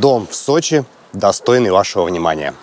Дом в Сочи, достойный вашего внимания.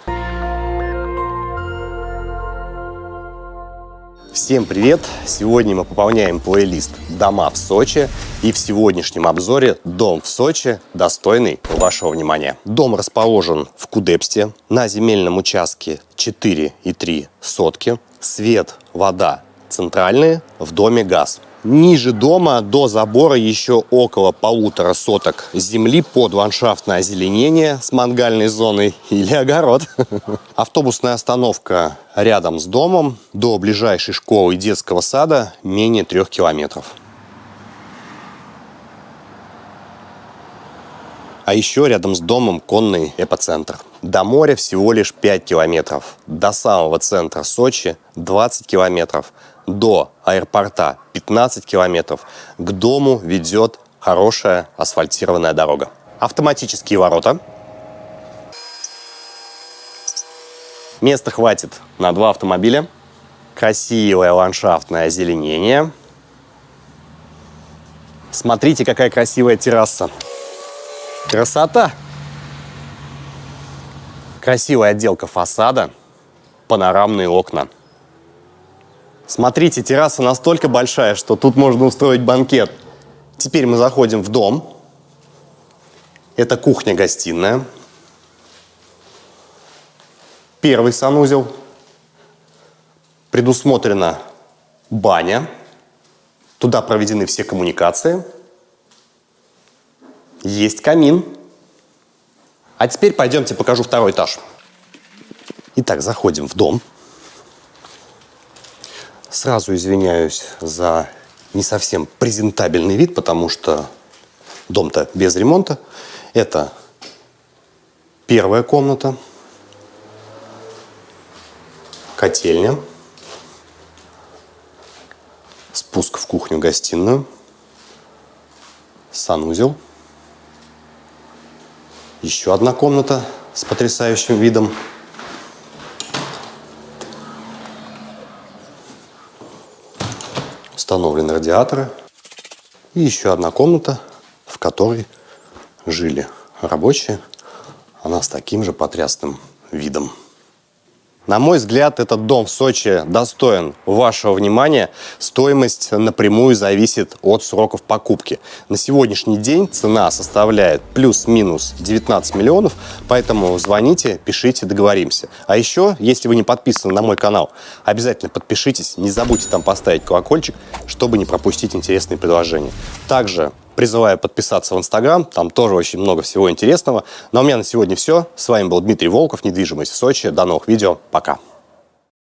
Всем привет! Сегодня мы пополняем плейлист «Дома в Сочи» и в сегодняшнем обзоре «Дом в Сочи», достойный вашего внимания. Дом расположен в Кудепсте, на земельном участке 4,3 сотки. Свет, вода центральные, в доме газ. Ниже дома до забора еще около полутора соток земли под ландшафтное озеленение с мангальной зоной или огород. Автобусная остановка рядом с домом. До ближайшей школы и детского сада менее трех километров. А еще рядом с домом конный эпоцентр. До моря всего лишь 5 километров. До самого центра Сочи 20 километров до аэропорта 15 километров. К дому ведет хорошая асфальтированная дорога. Автоматические ворота. Места хватит на два автомобиля. Красивое ландшафтное озеленение. Смотрите, какая красивая терраса. Красота! Красивая отделка фасада, панорамные окна – Смотрите, терраса настолько большая, что тут можно устроить банкет. Теперь мы заходим в дом. Это кухня-гостиная. Первый санузел. Предусмотрена баня. Туда проведены все коммуникации. Есть камин. А теперь пойдемте покажу второй этаж. Итак, заходим в дом. Сразу извиняюсь за не совсем презентабельный вид, потому что дом-то без ремонта. Это первая комната, котельня, спуск в кухню-гостиную, санузел, еще одна комната с потрясающим видом установлены радиаторы. И еще одна комната, в которой жили рабочие. Она с таким же потрясным видом. На мой взгляд, этот дом в Сочи достоин вашего внимания. Стоимость напрямую зависит от сроков покупки. На сегодняшний день цена составляет плюс-минус 19 миллионов, поэтому звоните, пишите, договоримся. А еще, если вы не подписаны на мой канал, обязательно подпишитесь, не забудьте там поставить колокольчик, чтобы не пропустить интересные предложения. Также Призываю подписаться в Инстаграм, там тоже очень много всего интересного. Но у меня на сегодня все. С вами был Дмитрий Волков, недвижимость в Сочи. До новых видео, пока.